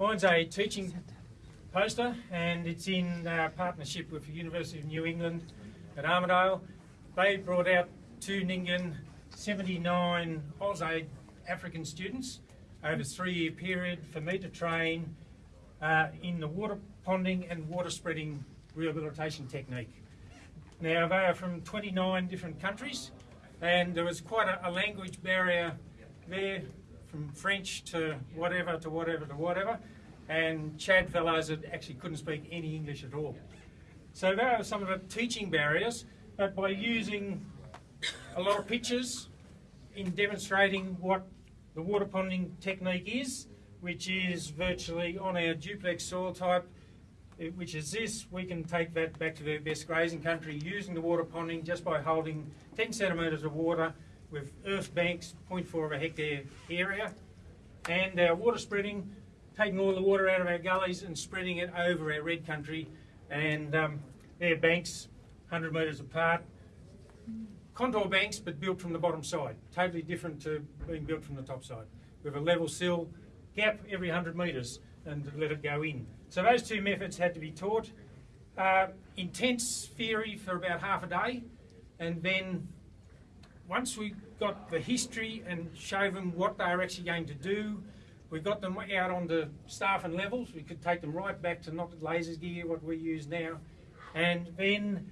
Mine's a teaching poster and it's in uh, partnership with the University of New England at Armidale. They brought out to Nyngan 79 AusAid African students over a three-year period for me to train uh, in the water ponding and water spreading rehabilitation technique. Now they are from 29 different countries and there was quite a, a language barrier there from French to whatever to whatever to whatever and Chad fellows that actually couldn't speak any English at all. So there are some of the teaching barriers but by using a lot of pictures in demonstrating what the water ponding technique is, which is virtually on our duplex soil type, eh, which is this, we can take that back to the best grazing country using the water ponding just by holding 10 centimetres of water with earth banks, 0.4 of a hectare area, and our water spreading, taking all the water out of our gullies and spreading it over our red country, and um, banks 100 metres apart, contour banks but built from the bottom side, totally different to being built from the top side. With a level sill, gap every 100 metres and let it go in. So those two methods had to be taught. Uh, intense theory for about half a day and then once we got the history and showed them what they were actually going to do, we got them out onto staff and levels. We could take them right back to not lasers gear, what we use now. And then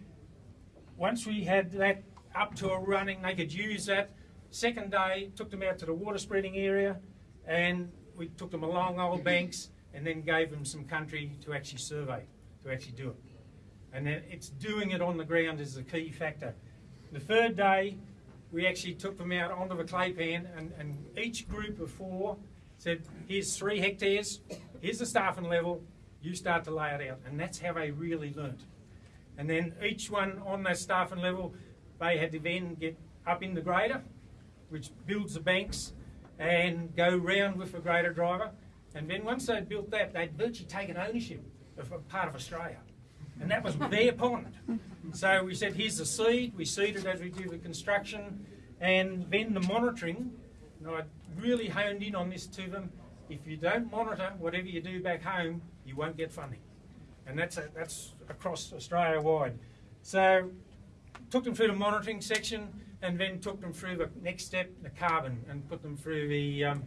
once we had that up to a running, they could use that. Second day, took them out to the water spreading area and we took them along old mm-hmm. banks and then gave them some country to actually survey, to actually do it. And then it's doing it on the ground is the key factor. The third day, we actually took them out onto the clay pan and, and each group of four said, here's three hectares, here's the staffing level, you start to lay it out. And that's how they really learnt. And then each one on that staffing level they had to then get up in the grader, which builds the banks, and go round with the grader driver. And then once they'd built that, they'd virtually taken ownership of a part of Australia. And that was their pond. So we said, here's the seed, we seed it as we do the construction, and then the monitoring, and I really honed in on this to them, if you don't monitor whatever you do back home, you won't get funding. And that's, a, that's across Australia wide. So took them through the monitoring section and then took them through the next step, the carbon, and put them through the um,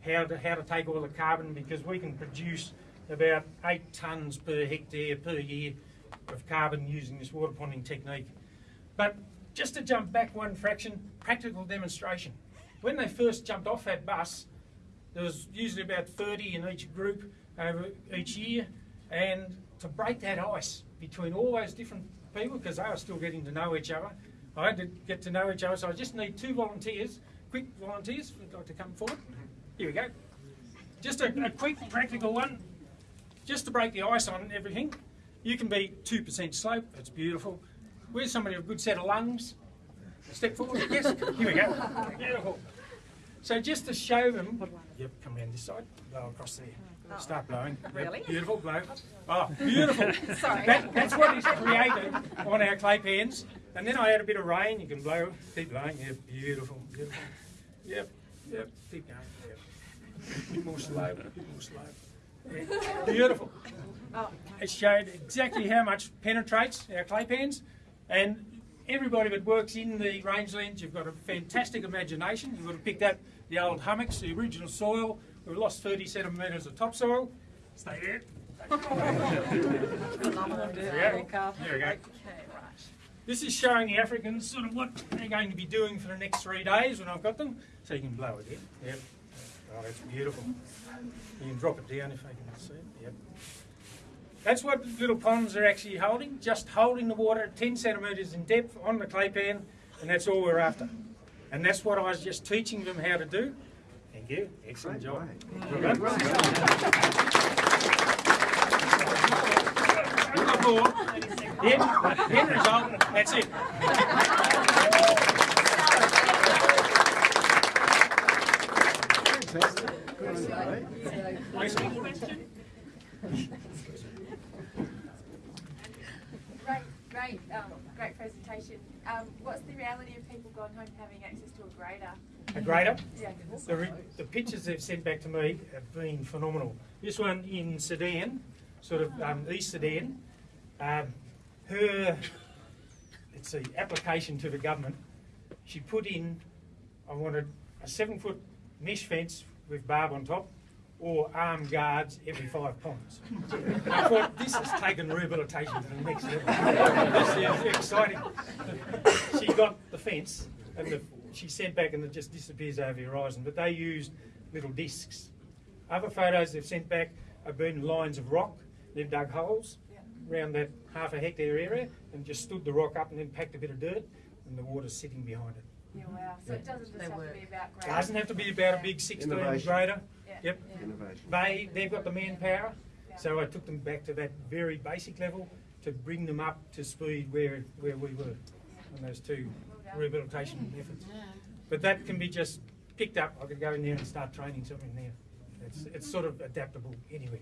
how to how to take all the carbon because we can produce about eight tonnes per hectare per year of carbon using this water ponding technique. But just to jump back one fraction, practical demonstration. When they first jumped off that bus, there was usually about 30 in each group over each year, and to break that ice between all those different people because they were still getting to know each other. I had to get to know each other, so I just need two volunteers, quick volunteers, you'd like to come forward. Here we go. Just a, a quick practical one, just to break the ice on everything. You can be 2% slope, that's beautiful. Where's somebody with a good set of lungs? Step forward, yes, here we go. Beautiful. So just to show them, yep, come around this side, blow across there. Oh. Start blowing. Really? Beautiful, blow. Oh, beautiful. Sorry. That, that's what is created on our clay pans. And then I add a bit of rain, you can blow, keep blowing. yeah, beautiful, beautiful. Yep, yep, keep going. Yep. A bit more slow, a bit more slow. Beautiful. It showed exactly how much penetrates our clay pans. And everybody that works in the rangelands, you've got a fantastic imagination. You've got to pick up the old hummocks, the original soil. We've lost 30 centimetres of topsoil. Stay there. there we go. We go. This is showing the Africans sort of what they're going to be doing for the next three days when I've got them. So you can blow it in. Yep. Oh, that's beautiful. You can drop it down if they can see it. Yep. That's what little ponds are actually holding, just holding the water 10 centimetres in depth on the clay pan, and that's all we're after. And that's what I was just teaching them how to do. Thank you. Excellent job. Well done. End, end result, that's it. Fantastic. great, um, great presentation. Um, what's the reality of people going home having access to a grader? A grader? Yeah. The, the pictures they've sent back to me have been phenomenal. This one in Sudan, sort of um, East Sudan. Um, her, let's see, application to the government, she put in, I wanted a seven foot mesh fence with barb on top or armed guards every five ponds. I thought this has taken rehabilitation to the next level. this is exciting. She got the fence and the, she sent back and it just disappears over the horizon, but they used little discs. Other photos they've sent back have been lines of rock. They've dug holes Yeah. around that half a hectare area and just stood the rock up and then packed a bit of dirt and the water's sitting behind it. Yeah, wow. So it doesn't just They have work. to be about grade. Doesn't have to be about a big 16 Innovation. grader. Yeah. Yep. Yeah. Innovation. They, they've got the manpower, Yeah. so I took them back to that very basic level to bring them up to speed where, where we were on those two Well done. rehabilitation efforts. But that can be just picked up. I could go in there and start training something there. It's, it's sort of adaptable anywhere.